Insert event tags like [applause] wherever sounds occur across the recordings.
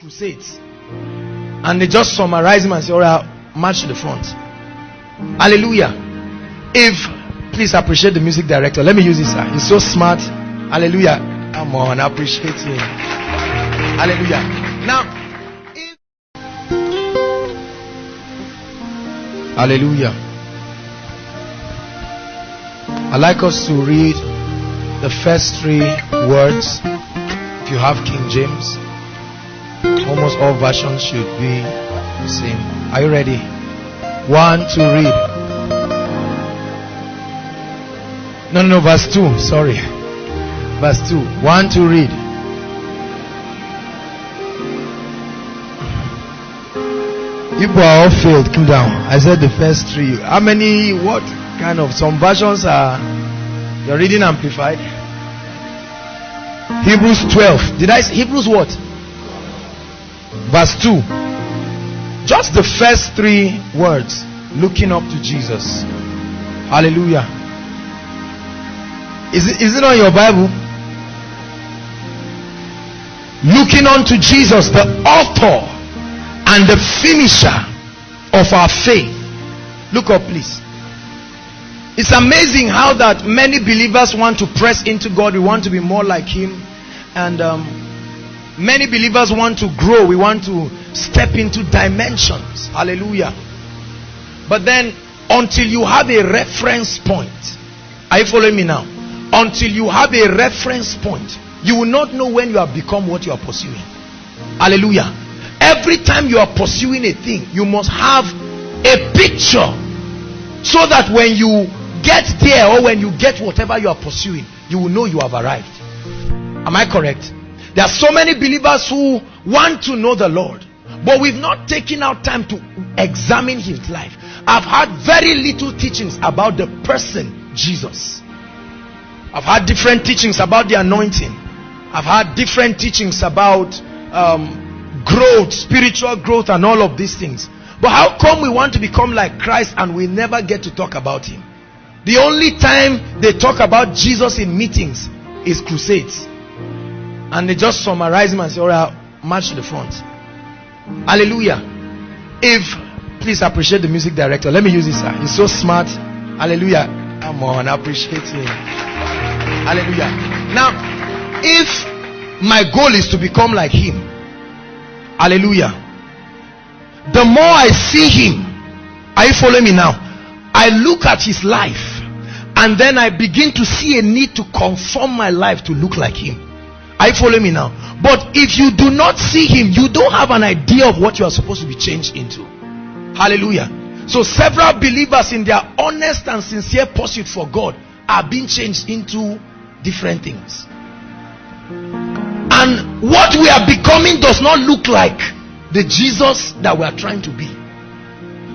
crusades. And they just summarize him and say, all right, march to the front. Hallelujah. If, please appreciate the music director. Let me use this. Sir. He's so smart. Hallelujah. Come on, appreciate him. Hallelujah. Now. Hallelujah. i like us to read the first three words. If you have King James, almost all versions should be the same. Are you ready? One, two, read. No, no, no, verse 2. Sorry. Verse 2. One, two, read. People are all failed. Come down. I said the first three. How many? What kind of? Some versions are. You're reading amplified. Hebrews 12. Did I say Hebrews what? Verse 2. Just the first three words. Looking up to Jesus. Hallelujah. Is it, is it on your Bible? Looking unto Jesus, the author and the finisher of our faith. Look up, please. It's amazing how that many believers want to press into God. We want to be more like Him. And um, many believers want to grow. We want to step into dimensions. Hallelujah. But then, until you have a reference point, are you following me now? Until you have a reference point, you will not know when you have become what you are pursuing. Hallelujah. Every time you are pursuing a thing, you must have a picture so that when you get there or when you get whatever you are pursuing, you will know you have arrived. Am I correct? There are so many believers who want to know the Lord, but we've not taken out time to examine his life. I've had very little teachings about the person Jesus. I've had different teachings about the anointing. I've had different teachings about um, growth, spiritual growth, and all of these things. But how come we want to become like Christ and we never get to talk about Him? The only time they talk about Jesus in meetings is crusades. And they just summarize him and say, all right, march to the front. Hallelujah. If, please appreciate the music director. Let me use this. Sir. He's so smart. Hallelujah. Come on, appreciate him. Hallelujah. Now, if my goal is to become like him, hallelujah. The more I see him, are you following me now? I look at his life and then I begin to see a need to conform my life to look like him. Are you following me now? But if you do not see him, you don't have an idea of what you are supposed to be changed into. Hallelujah. So several believers in their honest and sincere pursuit for God are being changed into different things. And what we are becoming does not look like the Jesus that we are trying to be.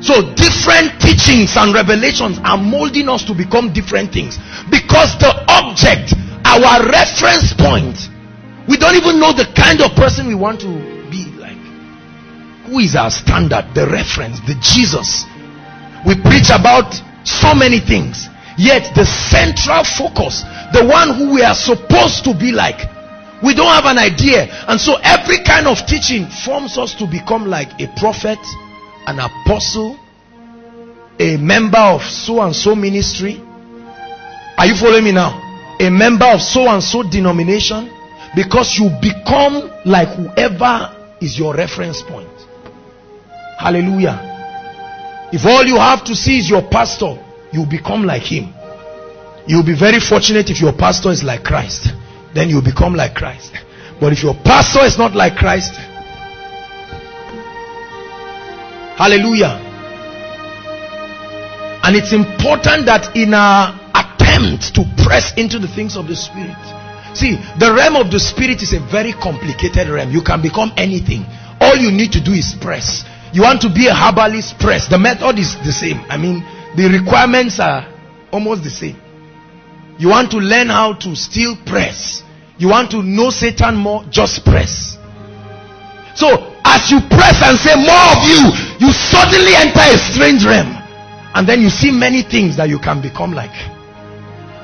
So different teachings and revelations are molding us to become different things because the object, our reference point, we don't even know the kind of person we want to be like. Who is our standard, the reference, the Jesus? We preach about so many things, yet the central focus, the one who we are supposed to be like, we don't have an idea. And so every kind of teaching forms us to become like a prophet, an apostle, a member of so and so ministry. Are you following me now? A member of so and so denomination because you become like whoever is your reference point. Hallelujah. If all you have to see is your pastor, you become like him. You'll be very fortunate if your pastor is like Christ. Then you become like Christ. But if your pastor is not like Christ, hallelujah. And it's important that in our attempt to press into the things of the Spirit, see, the realm of the Spirit is a very complicated realm. You can become anything. All you need to do is press. You want to be a herbalist, press. The method is the same. I mean, the requirements are almost the same. You want to learn how to still press. You want to know Satan more, just press. So, as you press and say more of you, you suddenly enter a strange realm. And then you see many things that you can become like.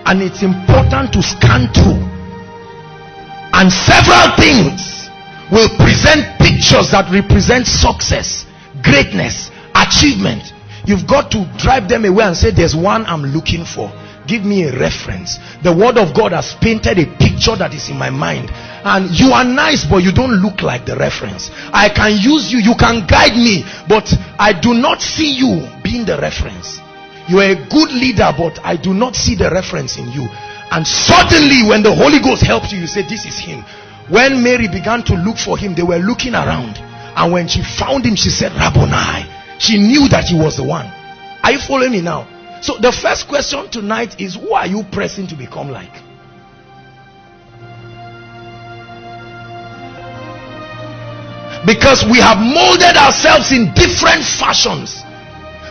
And it's important to scan through. And several things will present pictures that represent success, greatness, achievement, you've got to drive them away and say, There's one I'm looking for. Give me a reference. The word of God has painted a picture that is in my mind. And you are nice, but you don't look like the reference. I can use you, you can guide me, but I do not see you being the reference. You are a good leader, but I do not see the reference in you. And suddenly, when the Holy Ghost helps you, you say, This is him. When Mary began to look for him, they were looking around. And when she found him, she said, Rabboni. She knew that he was the one. Are you following me now? So the first question tonight is who are you pressing to become like? Because we have molded ourselves in different fashions.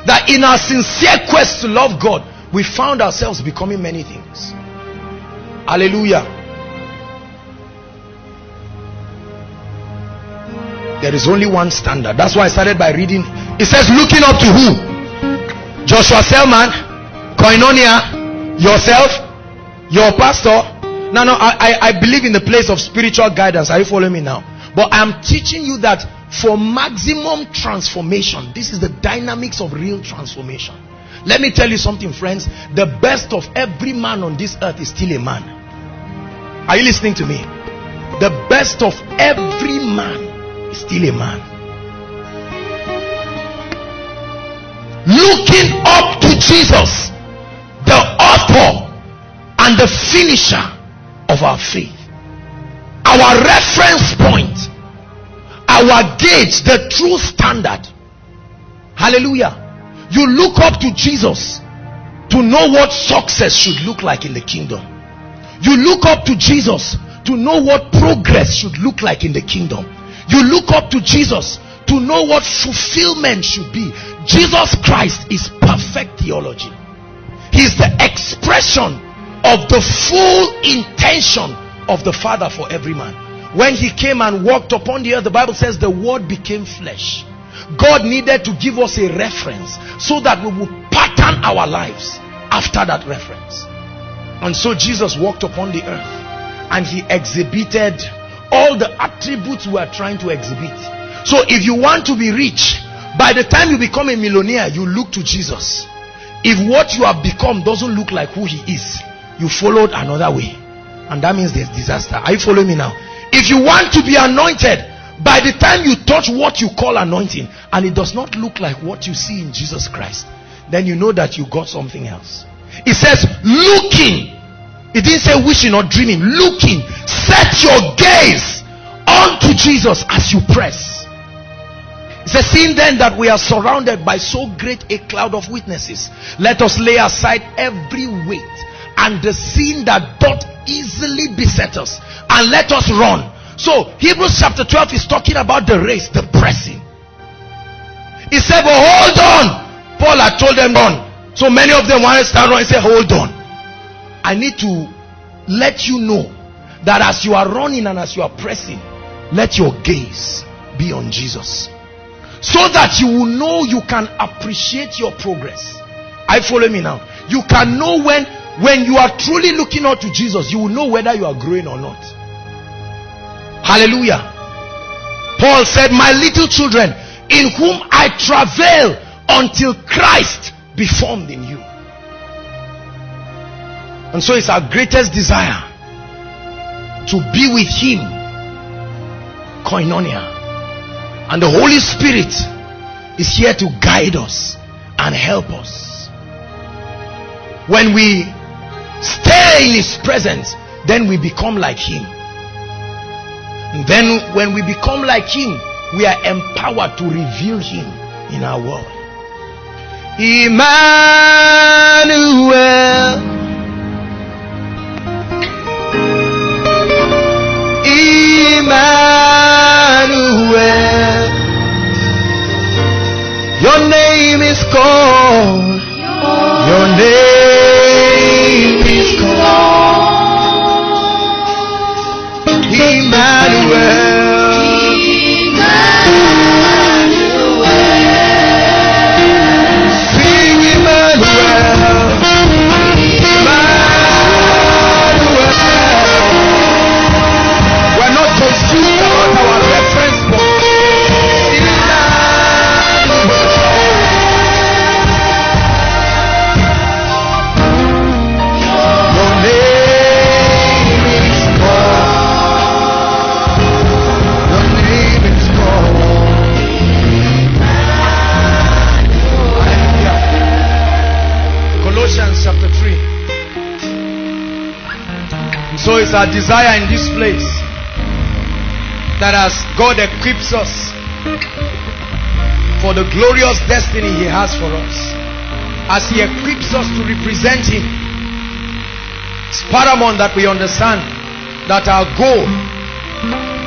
That in our sincere quest to love God, we found ourselves becoming many things. Hallelujah. There is only one standard. That's why I started by reading. It says, looking up to who? Joshua Selman, Koinonia, yourself, your pastor. No, no, I, I, I believe in the place of spiritual guidance. Are you following me now? But I'm teaching you that for maximum transformation, this is the dynamics of real transformation. Let me tell you something, friends. The best of every man on this earth is still a man. Are you listening to me? The best of every man is still a man. Looking up to Jesus, the author and the finisher of our faith. Our reference point, our gauge, the true standard. Hallelujah. You look up to Jesus to know what success should look like in the kingdom. You look up to Jesus to know what progress should look like in the kingdom. You look up to Jesus to know what fulfillment should be. Jesus Christ is perfect theology. He is the expression of the full intention of the Father for every man. When he came and walked upon the earth, the Bible says the word became flesh. God needed to give us a reference so that we would pattern our lives after that reference. And so Jesus walked upon the earth and he exhibited all the attributes we are trying to exhibit. So if you want to be rich, by the time you become a millionaire, you look to Jesus. If what you have become doesn't look like who he is, you followed another way. And that means there's disaster. Are you following me now? If you want to be anointed, by the time you touch what you call anointing and it does not look like what you see in Jesus Christ, then you know that you got something else. It says, looking. It didn't say wishing or dreaming. Looking. Set your gaze onto Jesus as you press. It says, seeing then that we are surrounded by so great a cloud of witnesses, let us lay aside every weight and the sin that doth easily beset us, and let us run. So, Hebrews chapter 12 is talking about the race, the pressing. He said, But hold on. Paul had told them, on. So many of them want to stand and say, Hold on. I need to let you know that as you are running and as you are pressing, let your gaze be on Jesus. So that you will know you can appreciate your progress. I follow me now. You can know when when you are truly looking out to Jesus, you will know whether you are growing or not. Hallelujah. Paul said, My little children, in whom I travail until Christ be formed in you. And so it's our greatest desire to be with Him, koinonia. And the Holy Spirit is here to guide us and help us. When we stay in His presence, then we become like Him. And then, when we become like Him, we are empowered to reveal Him in our world. Emmanuel. Emmanuel. Your name is called. Your name is our desire in this place that as God equips us for the glorious destiny He has for us, as He equips us to represent Him, it's paramount that we understand that our goal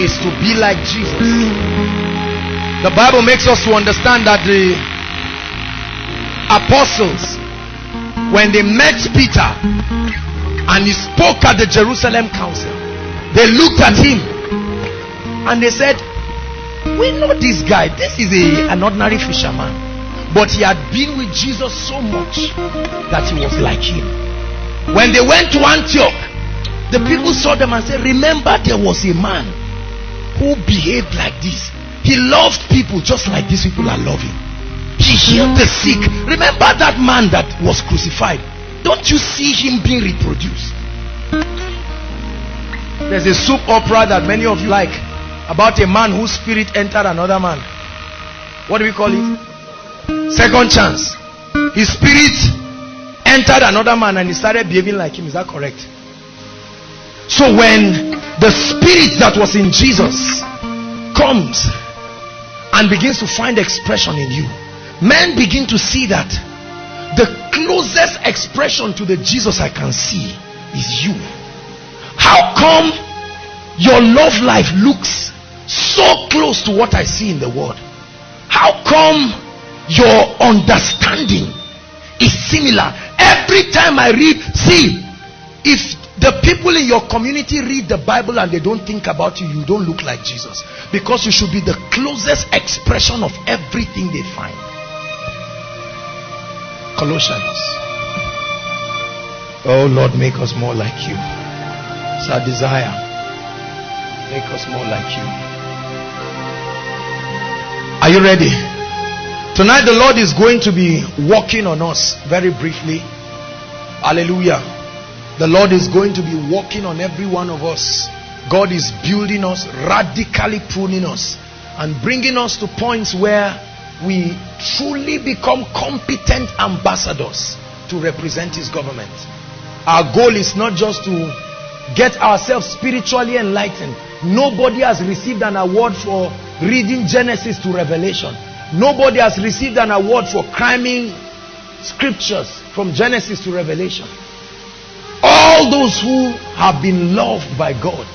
is to be like Jesus. The Bible makes us to understand that the apostles, when they met Peter, and he spoke at the Jerusalem council. They looked at him and they said, We know this guy. This is a, an ordinary fisherman. But he had been with Jesus so much that he was like him. When they went to Antioch, the people saw them and said, Remember, there was a man who behaved like this. He loved people just like these people are loving. He healed the sick. Remember that man that was crucified. Don't you see him being reproduced? There's a soap opera that many of you like about a man whose spirit entered another man. What do we call it? Second chance. His spirit entered another man and he started behaving like him. Is that correct? So when the spirit that was in Jesus comes and begins to find expression in you, men begin to see that the closest expression to the Jesus I can see is you. How come your love life looks so close to what I see in the world? How come your understanding is similar? Every time I read, see, if the people in your community read the Bible and they don't think about you, you don't look like Jesus. Because you should be the closest expression of everything they find. Colossians. Oh Lord, make us more like you. It's our desire. Make us more like you. Are you ready? Tonight the Lord is going to be walking on us very briefly. Hallelujah. The Lord is going to be walking on every one of us. God is building us, radically pruning us, and bringing us to points where we truly become competent ambassadors to represent his government. Our goal is not just to get ourselves spiritually enlightened. Nobody has received an award for reading Genesis to Revelation. Nobody has received an award for cramming scriptures from Genesis to Revelation. All those who have been loved by God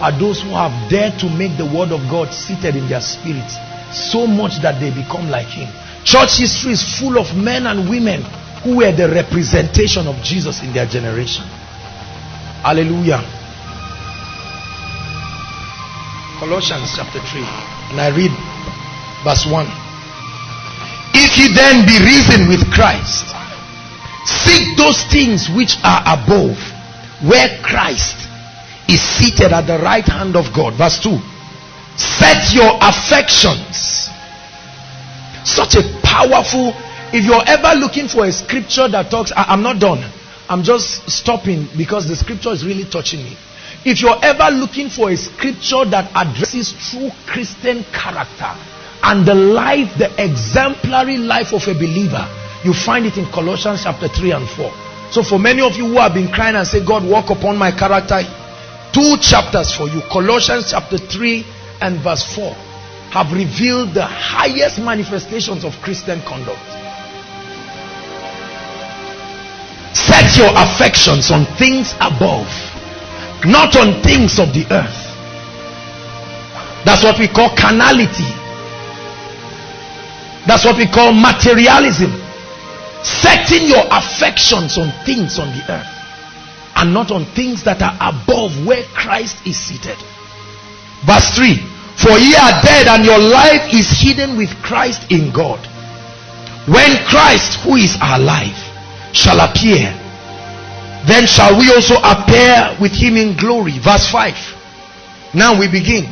are those who have dared to make the word of God seated in their spirits so much that they become like him. Church history is full of men and women who were the representation of Jesus in their generation. Hallelujah. Colossians chapter 3. And I read verse 1. If ye then be risen with Christ, seek those things which are above, where Christ is seated at the right hand of God. Verse 2 set your affections. Such a powerful if you're ever looking for a scripture that talks I, am not done. I'm just stopping because the scripture is really touching me. If you're ever looking for a scripture that addresses true christian character and the life the exemplary life of a believer you find it in colossians chapter 3 and 4 so for many of you who have been crying and say god walk upon my character two chapters for you. Colossians chapter 3 and verse 4 have revealed the highest manifestations of Christian conduct. Set your affections on things above, not on things of the earth. That's what we call carnality. That's what we call materialism. Setting your affections on things on the earth and not on things that are above where Christ is seated. Verse 3 for ye are dead, and your life is hidden with Christ in God. When Christ, who is our life, shall appear, then shall we also appear with him in glory. Verse 5. Now we begin.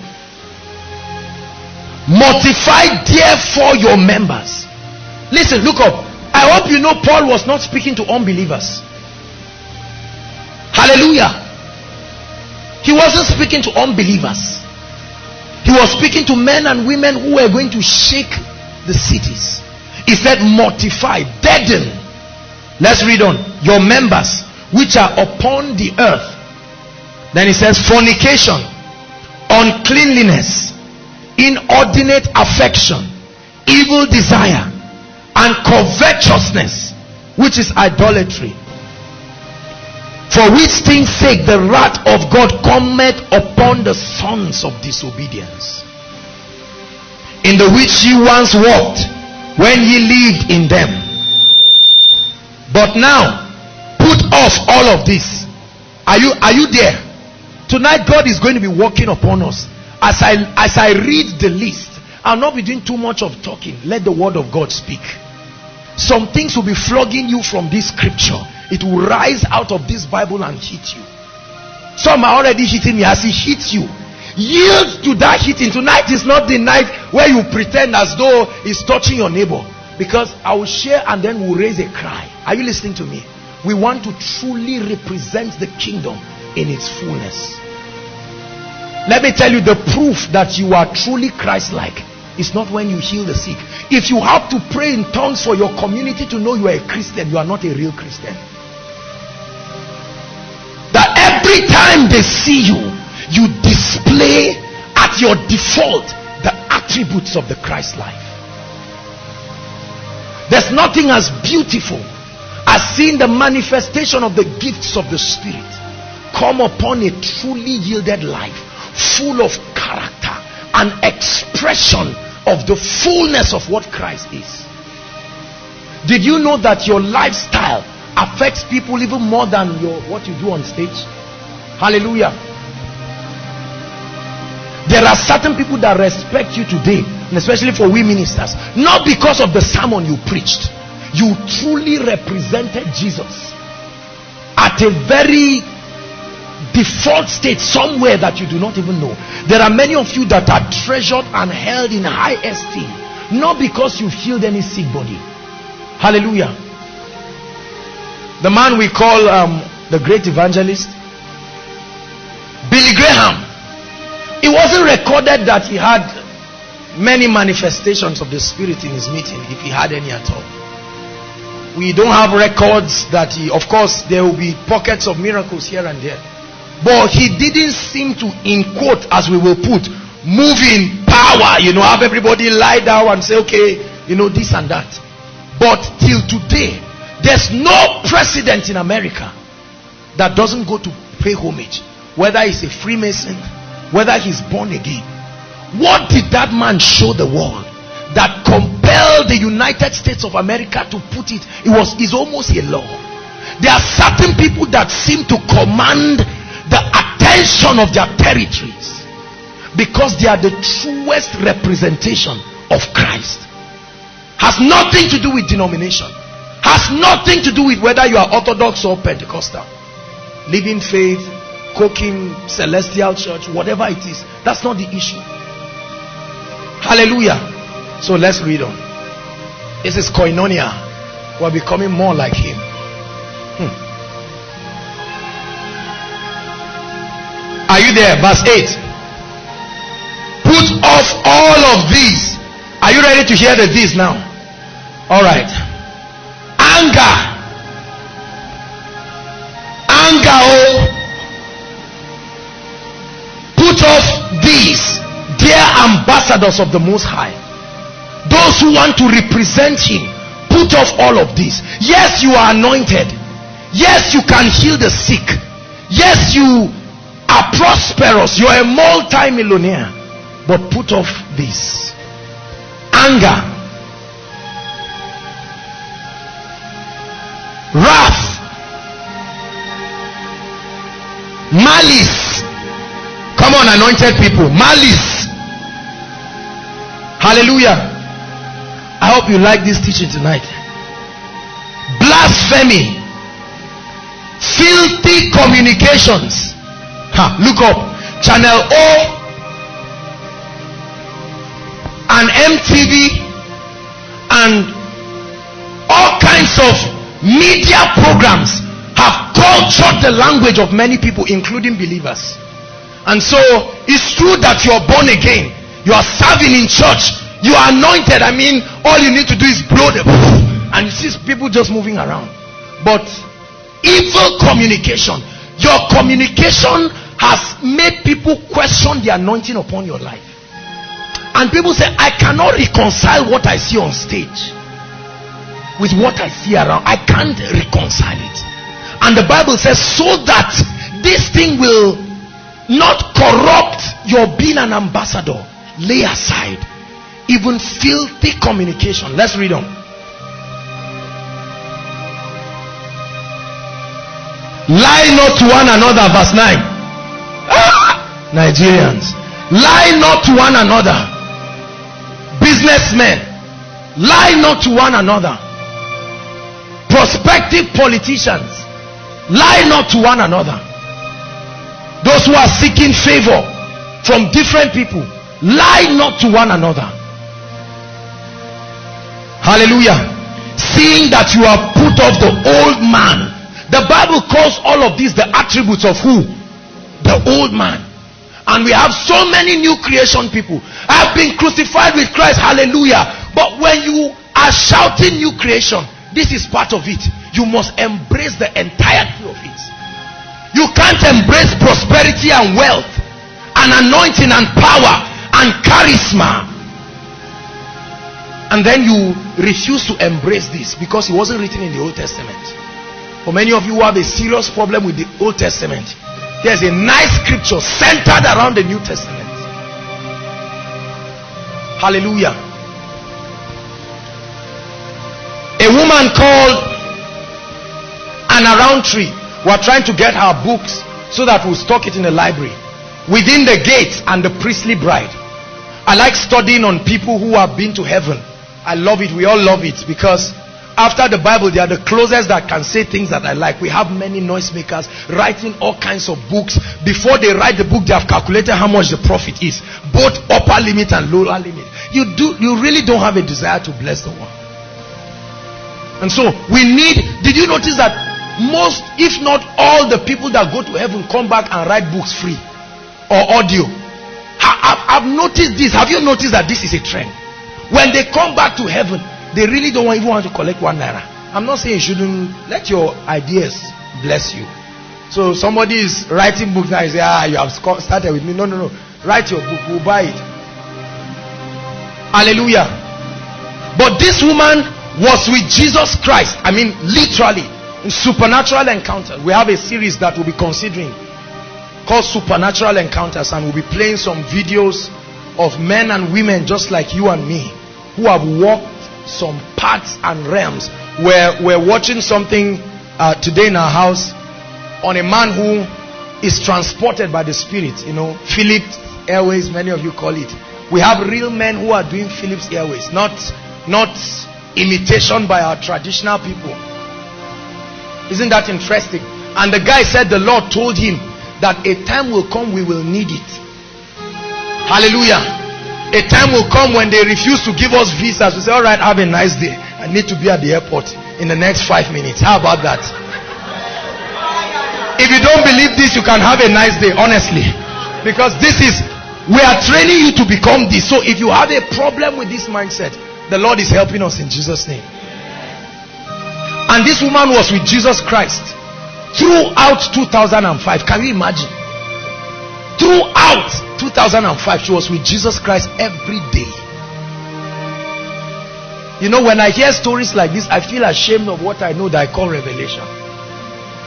Mortify therefore your members. Listen, look up. I hope you know Paul was not speaking to unbelievers. Hallelujah. He wasn't speaking to unbelievers. He was speaking to men and women who were going to shake the cities. He said, mortify, deaden. Let's read on. Your members which are upon the earth. Then he says, fornication, uncleanliness, inordinate affection, evil desire, and covetousness, which is idolatry. For which things sake the wrath of God cometh upon the sons of disobedience, in the which ye once walked when ye lived in them. But now, put off all of this. Are you are you there? Tonight, God is going to be working upon us. As I as I read the list, I'll not be doing too much of talking. Let the word of God speak. Some things will be flogging you from this scripture. It will rise out of this Bible and hit you. Some are already hitting me as it hits you. Yield to that hitting. Tonight is not the night where you pretend as though it's touching your neighbor. Because I will share and then we'll raise a cry. Are you listening to me? We want to truly represent the kingdom in its fullness. Let me tell you the proof that you are truly Christ-like is not when you heal the sick. If you have to pray in tongues for your community to know you are a Christian, you are not a real Christian. That every time they see you, you display at your default the attributes of the Christ life. There's nothing as beautiful as seeing the manifestation of the gifts of the Spirit come upon a truly yielded life full of character and expression of the fullness of what Christ is. Did you know that your lifestyle affects people even more than your what you do on stage? Hallelujah. There are certain people that respect you today, and especially for we ministers, not because of the sermon you preached. You truly represented Jesus at a very default state somewhere that you do not even know. There are many of you that are treasured and held in high esteem, not because you've healed any sick body. Hallelujah. The man we call um, the great evangelist, Billy Graham. It wasn't recorded that he had many manifestations of the Spirit in his meeting, if he had any at all. We don't have records that he, of course, there will be pockets of miracles here and there but he didn't seem to in quote as we will put move in power. You know have everybody lie down and say okay you know this and that. But till today there's no president in america that doesn't go to pay homage whether he's a freemason whether he's born again. What did that man show the world that compelled the united states of america to put it? It was is almost a law. There are certain people that seem to command the attention of their territories. Because they are the truest representation of Christ. Has nothing to do with denomination. Has nothing to do with whether you are orthodox or pentecostal. Living faith cooking celestial church whatever it is that's not the issue. Hallelujah. So let's read on. This is koinonia. We're becoming more like him Are you there? Verse 8. Put off all of these. Are you ready to hear the this now? All right. Anger. Anger. Oh. Put off these, dear ambassadors of the Most High. Those who want to represent Him. Put off all of these. Yes, you are anointed. Yes, you can heal the sick. Yes, you are prosperous, you are a multi-millionaire, but put off this anger, wrath, malice. Come on, anointed people, malice. Hallelujah. I hope you like this teaching tonight. Blasphemy, filthy communications Look up. Channel O and MTV and all kinds of media programs have cultured the language of many people, including believers. And so it's true that you are born again, you are serving in church, you are anointed. I mean, all you need to do is blow the [laughs] and you see people just moving around. But evil communication, your communication has made people question the anointing upon your life. And people say, I cannot reconcile what I see on stage with what I see around. I can't reconcile it. And the Bible says, so that this thing will not corrupt your being an ambassador, lay aside even filthy communication. Let's read on. Lie not to one another, verse 9. [laughs] Nigerians. Lie not to one another. Businessmen. Lie not to one another. Prospective politicians. Lie not to one another. Those who are seeking favor from different people. Lie not to one another. Hallelujah. Seeing that you have put off the old man the Bible calls all of these the attributes of who? The old man. And we have so many new creation people. I've been crucified with Christ. Hallelujah. But when you are shouting new creation, this is part of it. You must embrace the entirety of it. You can't embrace prosperity and wealth and anointing and power and charisma and then you refuse to embrace this because it wasn't written in the Old Testament. For many of you who have a serious problem with the Old Testament, there's a nice scripture centered around the New Testament. Hallelujah. A woman called Anna Rountree. We're trying to get her books so that we'll stock it in the library. Within the gates and the priestly bride. I like studying on people who have been to heaven. I love it. We all love it because after the Bible, they are the closest that can say things that I like. We have many noisemakers writing all kinds of books. Before they write the book, they have calculated how much the profit is, both upper limit and lower limit. You do, you really don't have a desire to bless the world. And so we need. Did you notice that most, if not all, the people that go to heaven come back and write books free or audio? I've noticed this. Have you noticed that this is a trend? When they come back to heaven, they really don't even want to collect one naira. I'm not saying you shouldn't let your ideas bless you. So somebody is writing books now. You say, ah, you have started with me. No, no, no. Write your book. We'll buy it. Hallelujah. But this woman was with Jesus Christ. I mean, literally, in supernatural encounters. We have a series that we'll be considering called Supernatural Encounters, and we'll be playing some videos of men and women just like you and me who have walked some parts and realms. Where we're watching something uh, today in our house on a man who is transported by the Spirit. You know, Philips Airways, many of you call it. We have real men who are doing Philips Airways, not not imitation by our traditional people. Isn't that interesting? And the guy said the Lord told him that a time will come we will need it. Hallelujah. A time will come when they refuse to give us visas. We say, all right, have a nice day. I need to be at the airport in the next five minutes. How about that? If you don't believe this, you can have a nice day, honestly. Because this is, we are training you to become this. So if you have a problem with this mindset, the Lord is helping us in Jesus' name. And this woman was with Jesus Christ throughout 2005. Can you imagine? Throughout 2005, she was with Jesus Christ every day. You know, when I hear stories like this, I feel ashamed of what I know that I call revelation.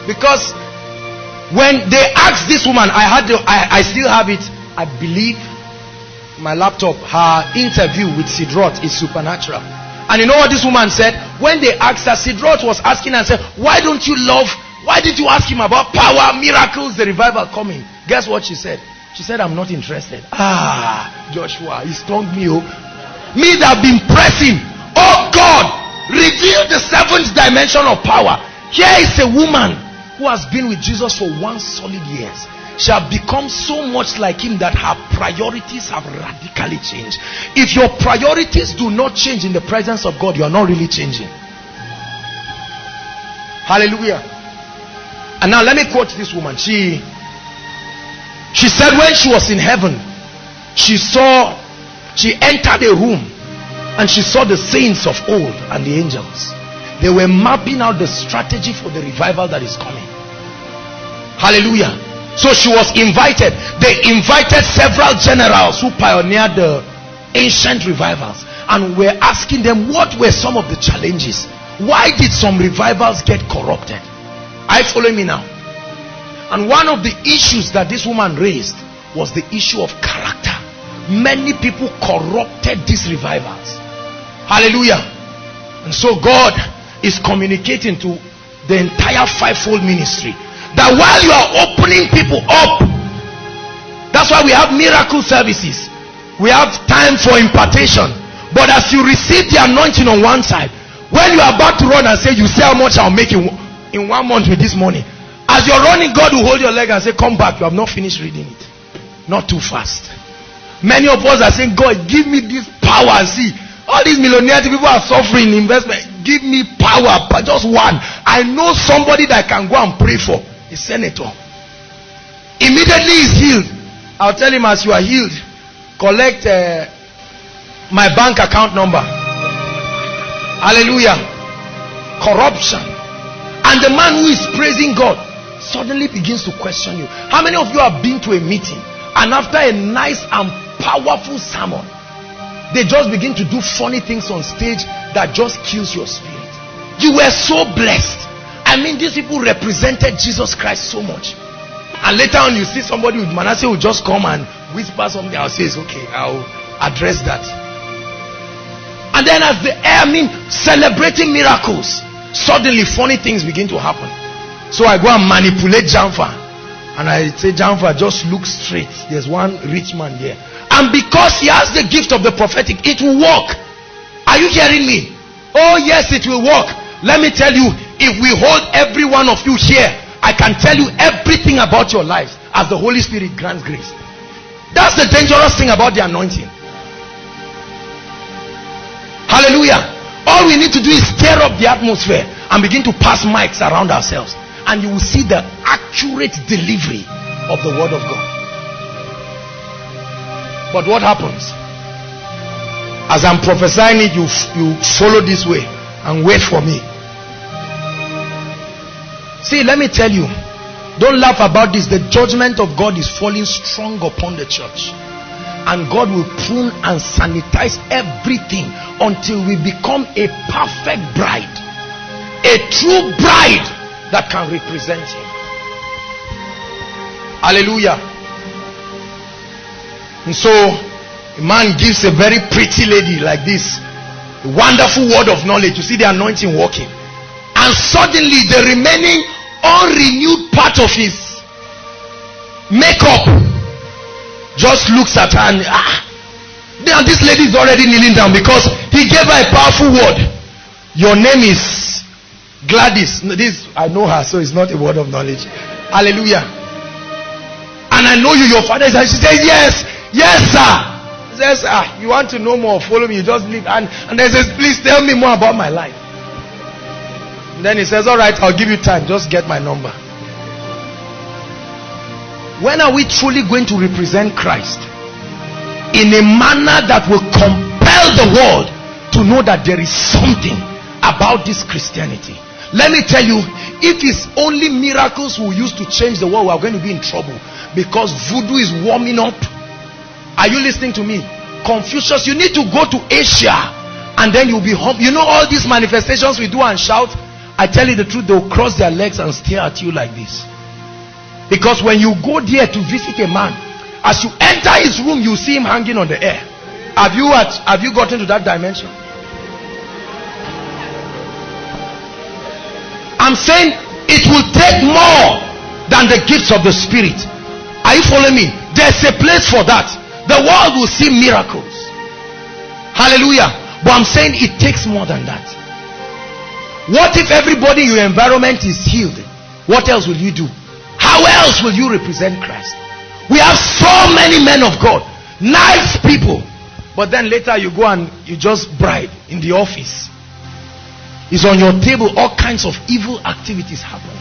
Because when they asked this woman, I had the, I, I still have it, I believe my laptop, her interview with Sid Roth is supernatural. And you know what this woman said? When they asked her, Sid Roth was asking and said, Why don't you love? Why did you ask him about power, miracles, the revival coming? Guess what she said? She said, I'm not interested. Ah, Joshua, he stung me. Oh. Me that have been pressing. Oh God, reveal the seventh dimension of power. Here is a woman who has been with Jesus for one solid years She shall become so much like him that her priorities have radically changed. If your priorities do not change in the presence of God, you are not really changing. Hallelujah. And now let me quote this woman. She she said when she was in heaven, she saw, she entered a room and she saw the saints of old and the angels. They were mapping out the strategy for the revival that is coming. Hallelujah. So she was invited. They invited several generals who pioneered the ancient revivals and were asking them what were some of the challenges. Why did some revivals get corrupted? You following me now? And one of the issues that this woman raised was the issue of character. Many people corrupted these revivals. Hallelujah. And so God is communicating to the entire fivefold ministry that while you are opening people up, that's why we have miracle services. We have time for impartation. But as you receive the anointing on one side, when you are about to run and say, You say how much I'll make in, in one month with this money. As you're running, God will hold your leg and say, Come back. You have not finished reading it. Not too fast. Many of us are saying, God, give me this power. See, all these millionaires people are suffering in investment. Give me power, but just one. I know somebody that I can go and pray for. A senator. Immediately he's healed. I'll tell him as you are healed, collect uh, my bank account number. Hallelujah. Corruption. And the man who is praising God suddenly begins to question you. How many of you have been to a meeting and after a nice and powerful sermon, they just begin to do funny things on stage that just kills your spirit? You were so blessed. I mean, these people represented Jesus Christ so much. And later on, you see somebody with Manasseh will just come and whisper something. I'll say, okay, I'll address that. And then as the air, I mean, celebrating miracles, suddenly funny things begin to happen. So I go and manipulate Jamfa. And I say, Jamfa, just look straight. There's one rich man there. And because he has the gift of the prophetic, it will work. Are you hearing me? Oh, yes, it will work. Let me tell you, if we hold every one of you here, I can tell you everything about your lives as the Holy Spirit grants grace. That's the dangerous thing about the anointing. Hallelujah. All we need to do is stir up the atmosphere and begin to pass mics around ourselves. And you will see the accurate delivery of the word of God. But what happens? As I'm prophesying it, you, you follow this way and wait for me. See, let me tell you. Don't laugh about this. The judgment of God is falling strong upon the church and God will prune and sanitize everything until we become a perfect bride, a true bride that can represent Him. Hallelujah. And so, a man gives a very pretty lady like this a wonderful word of knowledge. You see the anointing working, and suddenly the remaining unrenewed part of his makeup just looks at her and ah now this lady is already kneeling down because he gave her a powerful word your name is gladys. This i know her so it's not a word of knowledge. Hallelujah. And i know you your father is she says yes yes sir. He says ah you want to know more? Follow me. You just leave. And and then says please tell me more about my life. And then he says all right i'll give you time. Just get my number. When are we truly going to represent Christ? In a manner that will compel the world to know that there is something about this Christianity? Let me tell you, if it's only miracles we use to change the world, we are going to be in trouble because voodoo is warming up. Are you listening to me? Confucius, you need to go to Asia and then you'll be home. You know all these manifestations we do and shout. I tell you the truth, they'll cross their legs and stare at you like this. Because when you go there to visit a man, as you enter his room, you see him hanging on the air. Have you at, have you gotten to that dimension? I'm saying it will take more than the gifts of the spirit. Are you following me? There's a place for that. The world will see miracles. Hallelujah. But I'm saying it takes more than that. What if everybody in your environment is healed? What else will you do? How else will you represent Christ? We have so many men of God, nice people, but then later you go and you just bribe in the office. It's on your table, all kinds of evil activities happen.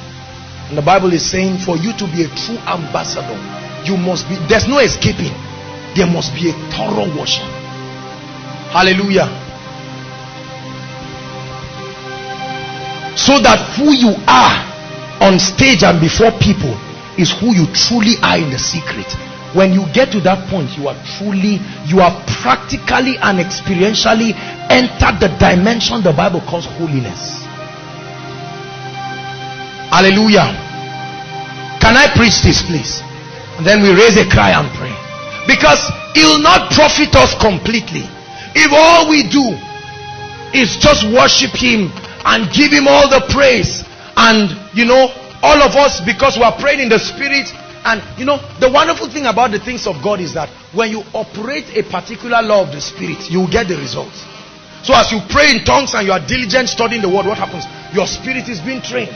And the Bible is saying for you to be a true ambassador, you must be, there's no escaping. There must be a thorough washing. Hallelujah. So that who you are on stage and before people is who you truly are in the secret when you get to that point you are truly you are practically and experientially entered the dimension the bible calls holiness. Hallelujah. Can i preach this please? And then we raise a cry and pray. Because it will not profit us completely if all we do is just worship him and give him all the praise. And you know all of us because we are praying in the spirit. And you know, the wonderful thing about the things of God is that when you operate a particular law of the spirit, you will get the results. So as you pray in tongues and you are diligent studying the word, what happens? Your spirit is being trained.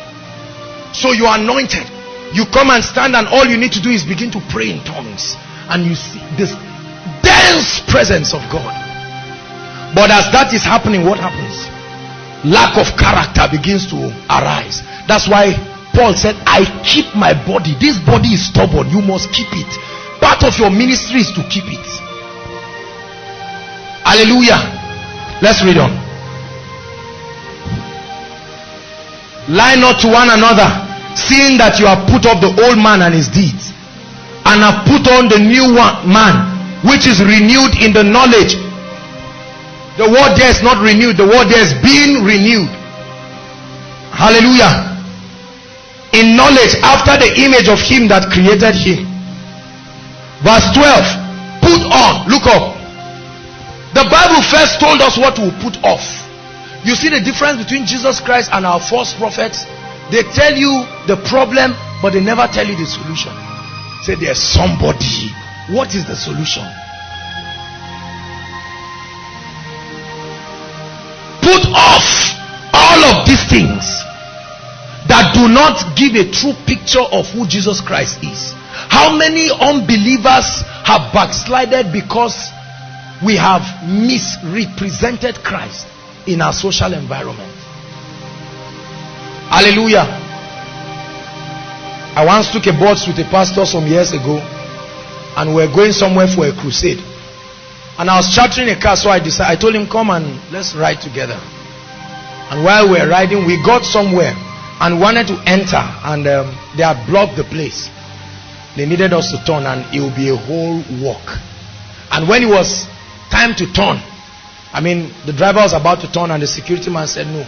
So you are anointed. You come and stand and all you need to do is begin to pray in tongues. And you see this dense presence of God. But as that is happening, what happens? Lack of character begins to arise. That's why Paul said, I keep my body. This body is stubborn. You must keep it. Part of your ministry is to keep it. Hallelujah. Let's read on. Lie not to one another, seeing that you have put off the old man and his deeds, and have put on the new one, man, which is renewed in the knowledge. The word there is not renewed, the word there is being renewed. Hallelujah in knowledge after the image of him that created him verse 12 put on look up the bible first told us what to put off. You see the difference between jesus christ and our false prophets? They tell you the problem but they never tell you the solution. Say there's somebody. What is the solution? Put off all of these things that do not give a true picture of who Jesus Christ is. How many unbelievers have backslided because we have misrepresented Christ in our social environment? Hallelujah. I once took a boat with a pastor some years ago and we are going somewhere for a crusade. And I was chartering a car, so I decided, I told him, come and let's ride together. And while we were riding, we got somewhere and wanted to enter and um, they had blocked the place they needed us to turn and it would be a whole walk and when it was time to turn. I mean the driver was about to turn and the security man said no.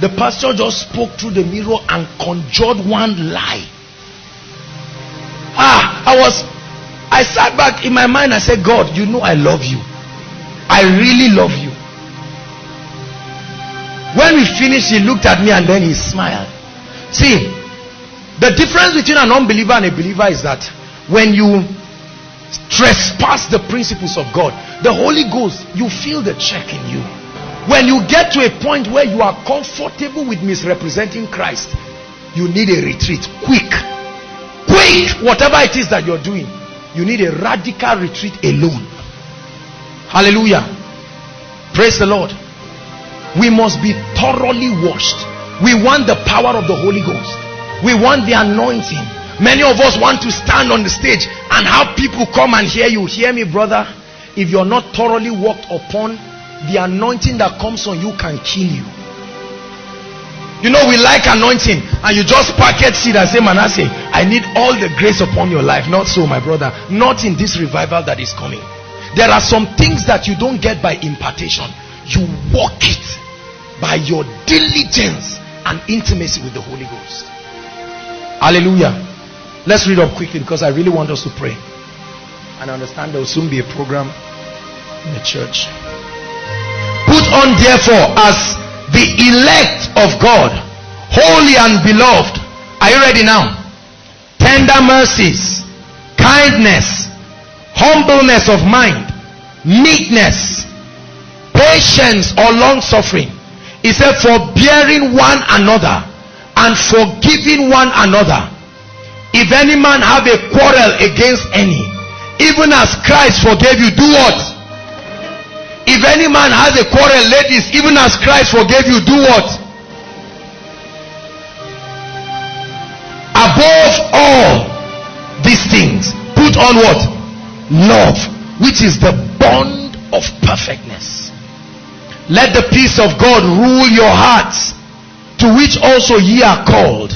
The pastor just spoke through the mirror and conjured one lie. Ah i was i sat back in my mind i said god you know i love you. I really love you. When we finished he looked at me and then he smiled. See, the difference between an unbeliever and a believer is that when you trespass the principles of God, the Holy Ghost, you feel the check in you. When you get to a point where you are comfortable with misrepresenting Christ, you need a retreat quick. Quick, whatever it is that you're doing, you need a radical retreat alone. Hallelujah. Praise the Lord. We must be thoroughly washed we want the power of the Holy Ghost. We want the anointing. Many of us want to stand on the stage and have people come and hear you. Hear me, brother. If you're not thoroughly walked upon, the anointing that comes on you can kill you. You know, we like anointing, and you just packet seed and say, Manasseh, I need all the grace upon your life. Not so, my brother. Not in this revival that is coming. There are some things that you don't get by impartation, you walk it by your diligence and intimacy with the Holy Ghost. Hallelujah. Let's read up quickly because I really want us to pray. And I understand there will soon be a program in the church. Put on therefore as the elect of God, holy and beloved. Are you ready now? Tender mercies, kindness, humbleness of mind, meekness, patience or long suffering he said, forbearing one another and forgiving one another. If any man have a quarrel against any, even as Christ forgave you, do what? If any man has a quarrel, ladies, even as Christ forgave you, do what? Above all these things, put on what? Love, which is the bond of perfectness. Let the peace of God rule your hearts, to which also ye are called,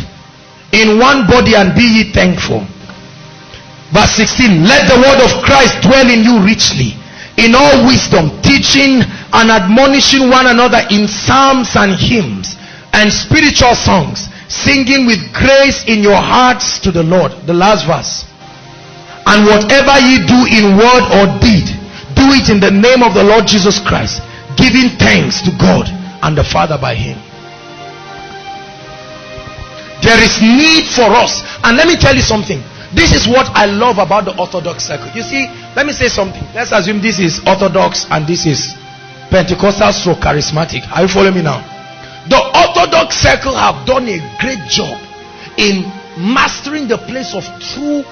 in one body and be ye thankful. Verse 16, let the word of Christ dwell in you richly, in all wisdom, teaching and admonishing one another in psalms and hymns and spiritual songs, singing with grace in your hearts to the Lord. The last verse. And whatever ye do in word or deed, do it in the name of the Lord Jesus Christ, giving thanks to God and the Father by him. There is need for us. And let me tell you something. This is what I love about the Orthodox circle. You see, let me say something. Let's assume this is Orthodox and this is Pentecostal so charismatic. Are you following me now? The Orthodox circle have done a great job in mastering the place of true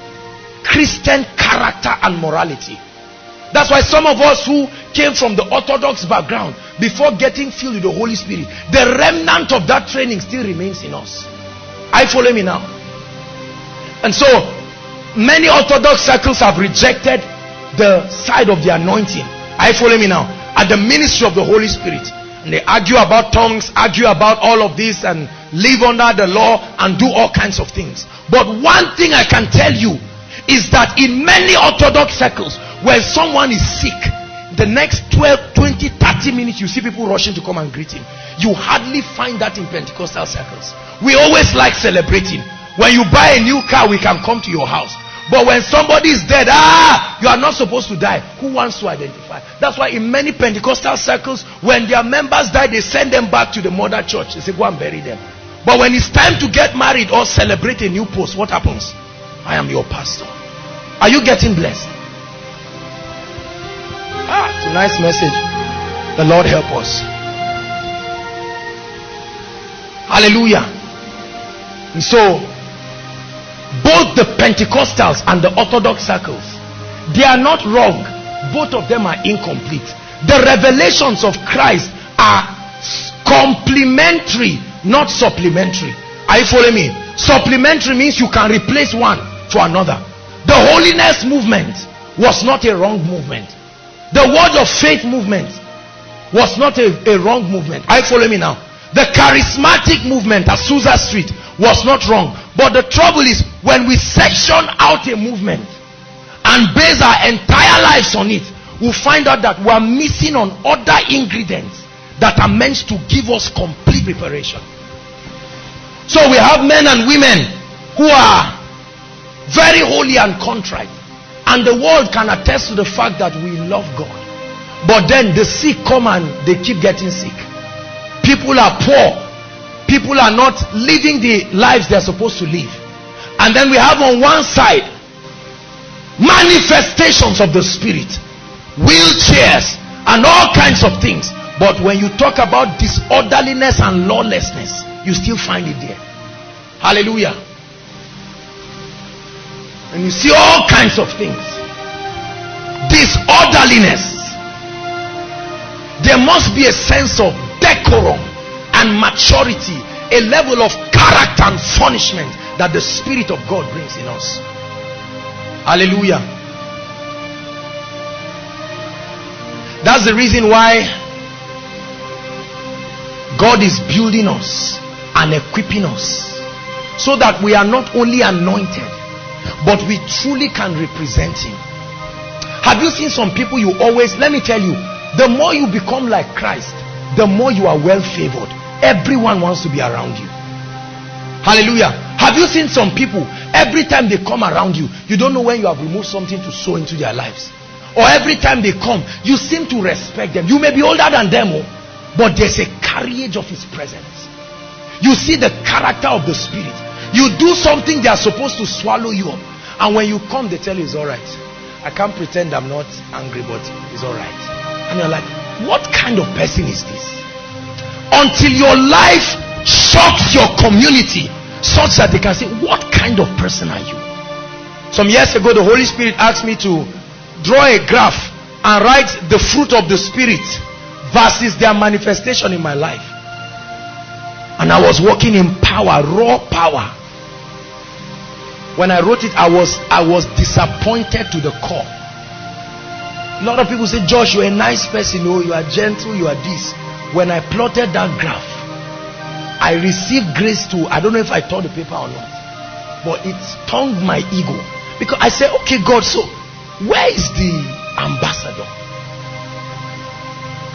Christian character and morality. That's why some of us who came from the Orthodox background before getting filled with the Holy Spirit, the remnant of that training still remains in us. I follow me now. And so many Orthodox circles have rejected the side of the anointing. I follow me now. At the ministry of the Holy Spirit. And they argue about tongues, argue about all of this, and live under the law and do all kinds of things. But one thing I can tell you is that in many Orthodox circles, when someone is sick, the next 12, 20, 30 minutes, you see people rushing to come and greet him. You hardly find that in Pentecostal circles. We always like celebrating. When you buy a new car, we can come to your house. But when somebody is dead, ah, you are not supposed to die. Who wants to identify? That's why in many Pentecostal circles, when their members die, they send them back to the mother church. They say, go and bury them. But when it's time to get married or celebrate a new post, what happens? I am your pastor. Are you getting blessed? Ah, nice message. The Lord help us. Hallelujah. And so, both the Pentecostals and the Orthodox circles, they are not wrong. Both of them are incomplete. The revelations of Christ are complementary, not supplementary. Are you following me? Supplementary means you can replace one for another. The holiness movement was not a wrong movement. The word of faith movement was not a, a wrong movement. Are you following me now? The charismatic movement at Azusa Street was not wrong. But the trouble is when we section out a movement and base our entire lives on it, we'll find out that we're missing on other ingredients that are meant to give us complete preparation. So we have men and women who are very holy and contrite. And the world can attest to the fact that we love God. But then the sick come and they keep getting sick. People are poor. People are not living the lives they're supposed to live. And then we have on one side manifestations of the spirit wheelchairs and all kinds of things. But when you talk about disorderliness and lawlessness you still find it there. Hallelujah. And you see all kinds of things. Disorderliness. There must be a sense of decorum and maturity, a level of character and punishment that the Spirit of God brings in us. Hallelujah. That's the reason why God is building us and equipping us so that we are not only anointed but we truly can represent him have you seen some people you always let me tell you the more you become like christ the more you are well favored. Everyone wants to be around you. Hallelujah. Have you seen some people every time they come around you you don't know when you have removed something to sow into their lives? Or every time they come you seem to respect them. You may be older than them oh, but there's a carriage of his presence. You see the character of the spirit. You do something they are supposed to swallow you up. And when you come they tell you it's all right. I can't pretend i'm not angry but it's all right. And you're like what kind of person is this? Until your life shocks your community such that they can say what kind of person are you? Some years ago the holy spirit asked me to draw a graph and write the fruit of the spirit versus their manifestation in my life. And i was working in power raw power. When i wrote it i was i was disappointed to the core a lot of people say josh you're a nice person oh you are gentle you are this when I plotted that graph, I received grace to, I don't know if I tore the paper or not. but it stung my ego because I said, okay, God, so where is the ambassador?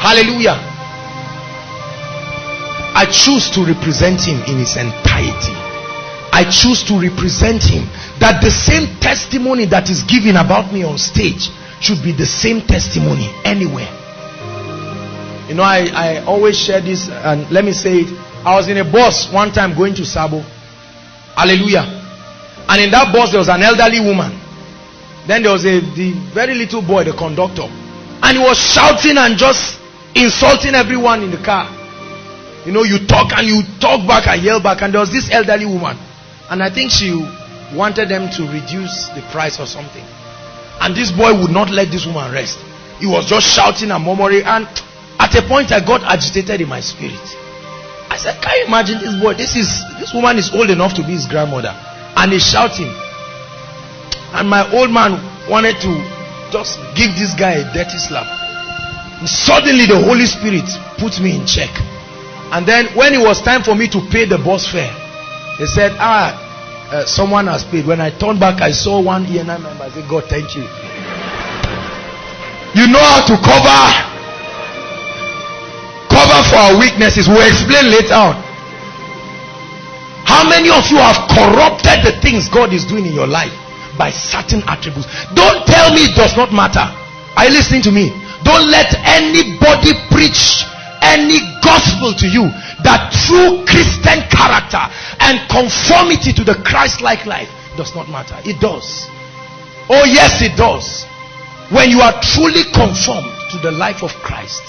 Hallelujah. I choose to represent him in his entirety. I choose to represent him. That the same testimony that is given about me on stage should be the same testimony anywhere. You know, I, I always share this, and let me say it. I was in a bus one time going to Sabo. Hallelujah. And in that bus, there was an elderly woman. Then there was a the very little boy, the conductor. And he was shouting and just insulting everyone in the car. You know, you talk and you talk back and yell back. And there was this elderly woman. And I think she wanted them to reduce the price or something. And this boy would not let this woman rest. He was just shouting and murmuring. And at a point, I got agitated in my spirit. I said, Can you imagine this boy? This is this woman is old enough to be his grandmother, and he's shouting. And my old man wanted to just give this guy a dirty slap. And suddenly, the Holy Spirit put me in check. And then, when it was time for me to pay the bus fare, they said, Ah, uh, someone has paid. When I turned back, I saw one ENI member. I said, God, thank you. You know how to cover cover for our weaknesses. We'll explain later on. How many of you have corrupted the things God is doing in your life by certain attributes? Don't tell me it does not matter. Are you listening to me? Don't let anybody preach any gospel to you that true Christian character and conformity to the Christ like life does not matter. It does. Oh, yes, it does. When you are truly conformed to the life of Christ,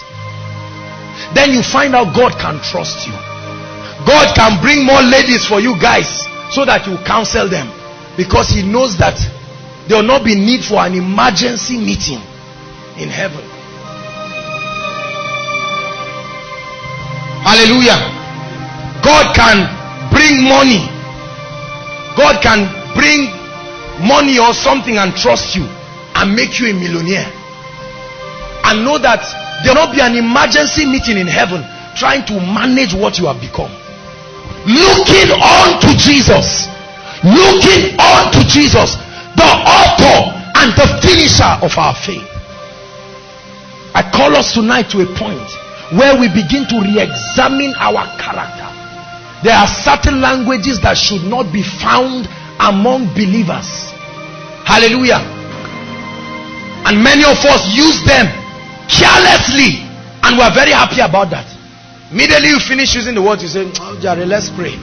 then you find out God can trust you. God can bring more ladies for you guys so that you counsel them because He knows that there will not be need for an emergency meeting in heaven. Hallelujah. God can bring money. God can bring money or something and trust you and make you a millionaire. And know that there will not be an emergency meeting in heaven trying to manage what you have become. Looking on to Jesus. Looking on to Jesus, the author and the finisher of our faith. I call us tonight to a point where we begin to re-examine our character. There are certain languages that should not be found among believers. Hallelujah. And many of us use them carelessly and we're very happy about that immediately you finish using the words you say oh, Jare, let's pray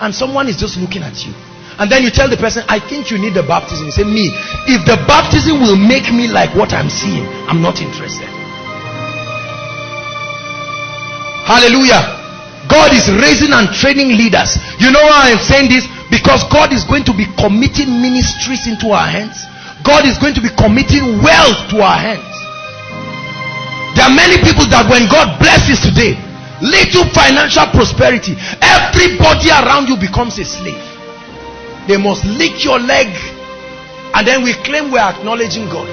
and someone is just looking at you and then you tell the person i think you need the baptism. You say me if the baptism will make me like what i'm seeing i'm not interested. Hallelujah. God is raising and training leaders. You know why i'm saying this? Because god is going to be committing ministries into our hands. God is going to be committing wealth to our hands. There are many people that when God blesses today, little financial prosperity, everybody around you becomes a slave. They must lick your leg and then we claim we are acknowledging God.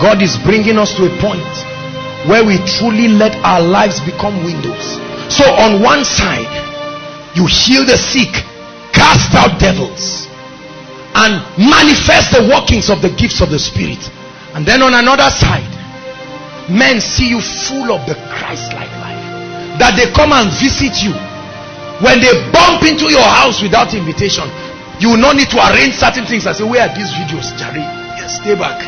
God is bringing us to a point where we truly let our lives become windows. So on one side, you heal the sick cast out devils and manifest the workings of the gifts of the spirit and then on another side men see you full of the christ-like that they come and visit you when they bump into your house without invitation you will not need to arrange certain things i say where are these videos Jerry? yes stay back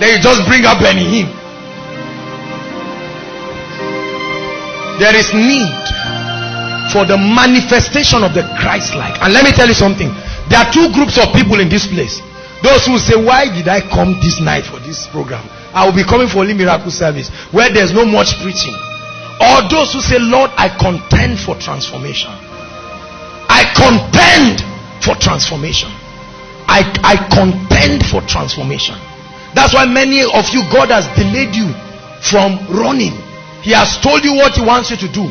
then you just bring up any him there is need for the manifestation of the Christ-like. And let me tell you something. There are two groups of people in this place. Those who say, why did I come this night for this program? I will be coming for only miracle service where there's no much preaching. Or those who say, Lord, I contend for transformation. I contend for transformation. I, I contend for transformation. That's why many of you, God has delayed you from running. He has told you what he wants you to do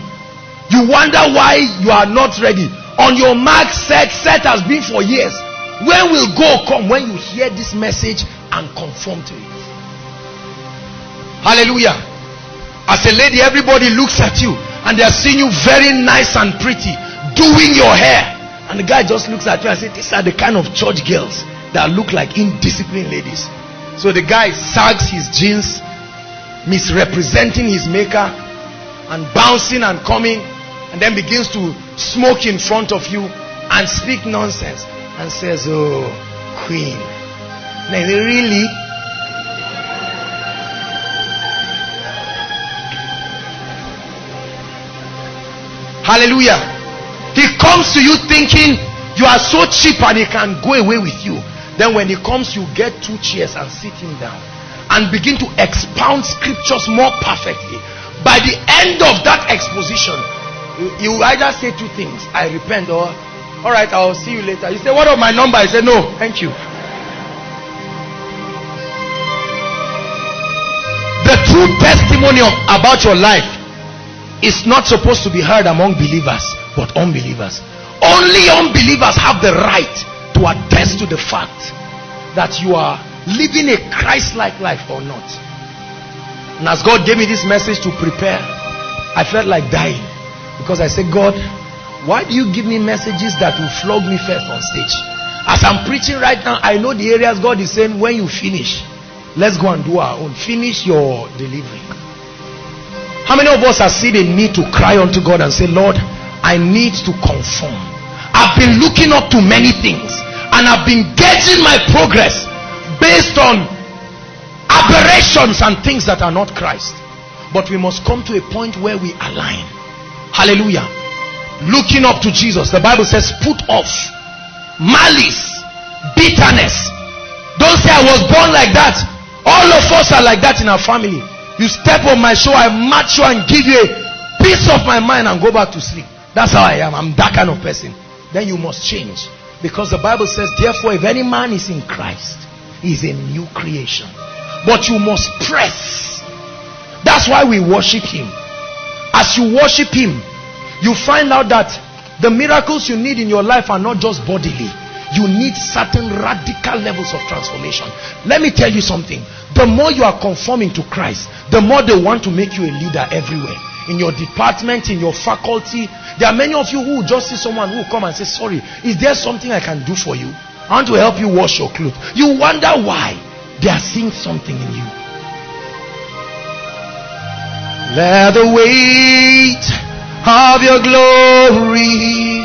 you wonder why you are not ready. On your mark, set, set has been for years. When will go come when you hear this message and conform to it? Hallelujah. As a lady, everybody looks at you and they are seeing you very nice and pretty doing your hair. And the guy just looks at you and says, These are the kind of church girls that look like indisciplined ladies. So the guy sags his jeans, misrepresenting his maker, and bouncing and coming, and then begins to smoke in front of you and speak nonsense and says, Oh, queen. Now, really? Hallelujah. He comes to you thinking you are so cheap and he can go away with you. Then when he comes, you get two chairs and sit him down and begin to expound scriptures more perfectly. By the end of that exposition, you, either say two things I repent, or all right, I'll see you later. You say, What of my number? I say, No, thank you. The true testimony of, about your life is not supposed to be heard among believers, but unbelievers. Only unbelievers have the right to attest to the fact that you are living a Christ-like life or not. And as God gave me this message to prepare, I felt like dying because I said, God, why do you give me messages that will flog me first on stage? As I'm preaching right now, I know the areas God is saying, when you finish, let's go and do our own. Finish your delivery. How many of us have seen a need to cry unto God and say, Lord, I need to conform. I've been looking up to many things and I've been gauging my progress based on aberrations and things that are not Christ. But we must come to a point where we align. Hallelujah. Looking up to Jesus. The Bible says, put off malice, bitterness. Don't say I was born like that. All of us are like that in our family. You step on my show, I match you and give you a piece of my mind and go back to sleep. That's how I am. I'm that kind of person. Then you must change. Because the Bible says, therefore, if any man is in Christ, he is a new creation. But you must press. That's why we worship him. As you worship him, you find out that the miracles you need in your life are not just bodily. You need certain radical levels of transformation. Let me tell you something. The more you are conforming to Christ, the more they want to make you a leader everywhere in your department, in your faculty. There are many of you who just see someone who will come and say, sorry, is there something I can do for you? I want to help you wash your clothes. You wonder why they are seeing something in you. Let the weight of your glory